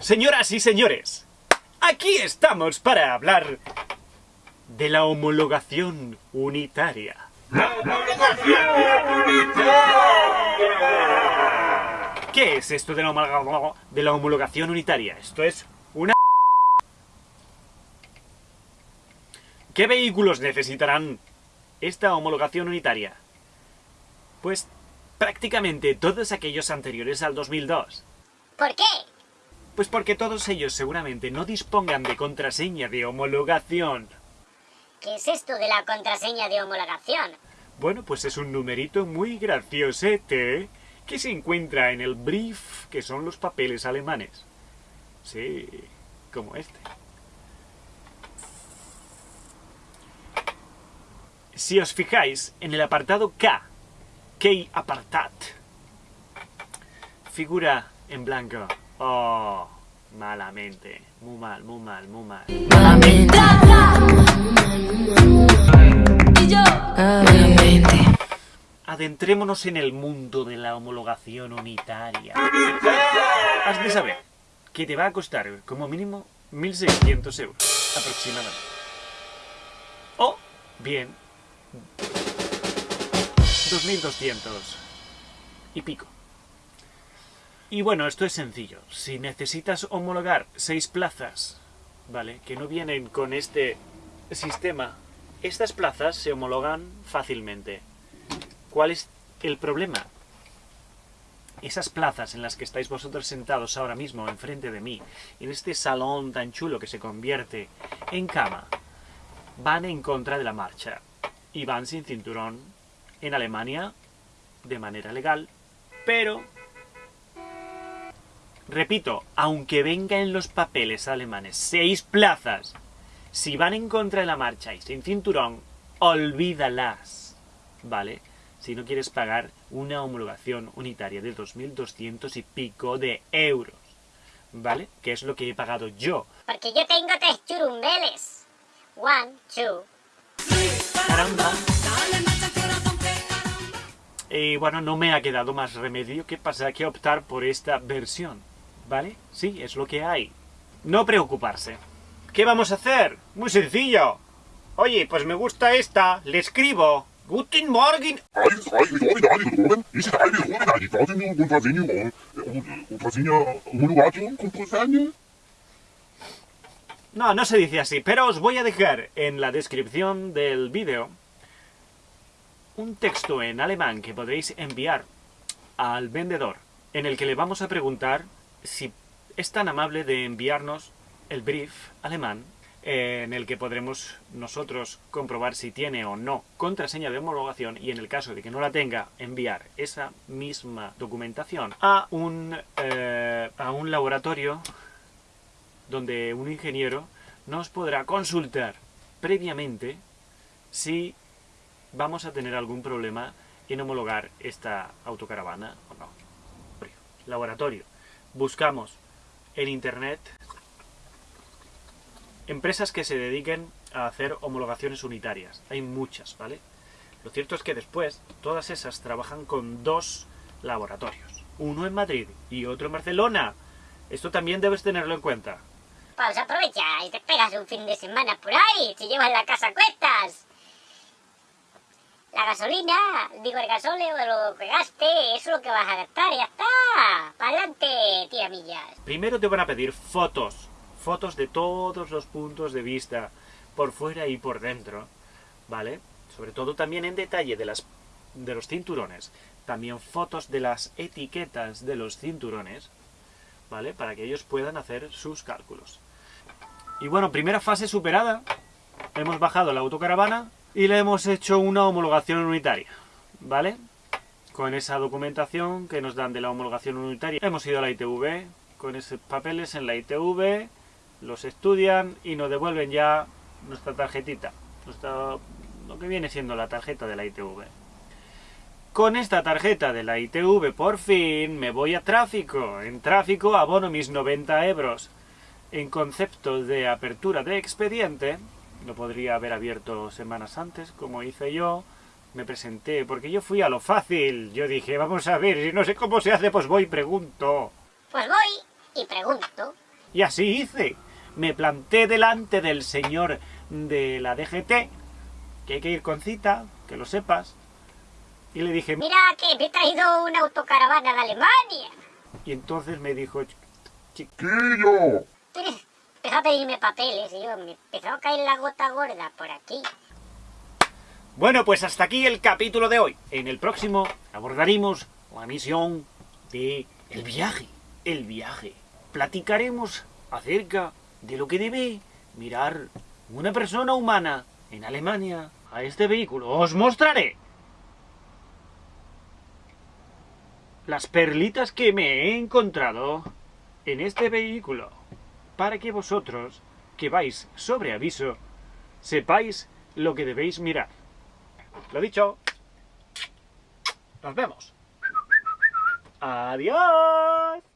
Señoras y señores, aquí estamos para hablar de la homologación unitaria. ¡La homologación unitaria! ¿Qué es esto de la, de la homologación unitaria? Esto es una... ¿Qué vehículos necesitarán esta homologación unitaria? Pues prácticamente todos aquellos anteriores al 2002. ¿Por qué? Pues porque todos ellos seguramente no dispongan de contraseña de homologación. ¿Qué es esto de la contraseña de homologación? Bueno, pues es un numerito muy graciosete que se encuentra en el brief, que son los papeles alemanes. Sí, como este. Si os fijáis, en el apartado K, Key apartat, figura en blanco Oh, malamente. Muy mal, muy mal, muy mal. Malamente. Malamente. Adentrémonos en el mundo de la homologación unitaria. Has de saber que te va a costar como mínimo 1.600 euros aproximadamente. O bien 2.200 y pico. Y bueno, esto es sencillo. Si necesitas homologar seis plazas, ¿vale? Que no vienen con este sistema, estas plazas se homologan fácilmente. ¿Cuál es el problema? Esas plazas en las que estáis vosotros sentados ahora mismo enfrente de mí, en este salón tan chulo que se convierte en cama, van en contra de la marcha y van sin cinturón en Alemania de manera legal, pero Repito, aunque venga en los papeles alemanes seis plazas, si van en contra de la marcha y sin cinturón, olvídalas, ¿vale? Si no quieres pagar una homologación unitaria de 2.200 y pico de euros, ¿vale? Que es lo que he pagado yo. Porque yo tengo tres churumbeles. One, two. Y bueno, no me ha quedado más remedio que pasar que optar por esta versión. ¿Vale? Sí, es lo que hay. No preocuparse. ¿Qué vamos a hacer? Muy sencillo. Oye, pues me gusta esta, le escribo. Guten Morgen. No, no se dice así, pero os voy a dejar en la descripción del vídeo un texto en alemán que podréis enviar al vendedor, en el que le vamos a preguntar si es tan amable de enviarnos el brief alemán en el que podremos nosotros comprobar si tiene o no contraseña de homologación y en el caso de que no la tenga, enviar esa misma documentación a un, eh, a un laboratorio donde un ingeniero nos podrá consultar previamente si vamos a tener algún problema en homologar esta autocaravana o no. Laboratorio buscamos en internet empresas que se dediquen a hacer homologaciones unitarias. Hay muchas, ¿vale? Lo cierto es que después todas esas trabajan con dos laboratorios. Uno en Madrid y otro en Barcelona. Esto también debes tenerlo en cuenta. Pues aprovecha y te pegas un fin de semana por ahí, te llevas la casa a cuestas la gasolina, digo el gasóleo, lo pegaste, eso es lo que vas a gastar, ya está. Para adelante, Primero te van a pedir fotos, fotos de todos los puntos de vista, por fuera y por dentro, ¿vale? Sobre todo también en detalle de, las, de los cinturones, también fotos de las etiquetas de los cinturones, ¿vale? Para que ellos puedan hacer sus cálculos. Y bueno, primera fase superada, hemos bajado la autocaravana, y le hemos hecho una homologación unitaria, ¿vale? Con esa documentación que nos dan de la homologación unitaria. Hemos ido a la ITV, con esos papeles en la ITV, los estudian y nos devuelven ya nuestra tarjetita, lo que viene siendo la tarjeta de la ITV. Con esta tarjeta de la ITV, por fin, me voy a tráfico. En tráfico abono mis 90 euros. En concepto de apertura de expediente, lo podría haber abierto semanas antes, como hice yo. Me presenté, porque yo fui a lo fácil. Yo dije, vamos a ver, si no sé cómo se hace, pues voy y pregunto. Pues voy y pregunto. Y así hice. Me planté delante del señor de la DGT, que hay que ir con cita, que lo sepas. Y le dije, Mira que me he traído una autocaravana de Alemania. y entonces me dijo, Chiquillo, Empezó a pedirme papeles y yo me empezó a caer la gota gorda por aquí. Bueno, pues hasta aquí el capítulo de hoy. En el próximo abordaremos la misión de el viaje. El viaje. Platicaremos acerca de lo que debe mirar una persona humana en Alemania a este vehículo. Os mostraré las perlitas que me he encontrado en este vehículo para que vosotros, que vais sobre aviso, sepáis lo que debéis mirar. Lo dicho. Nos vemos. Adiós.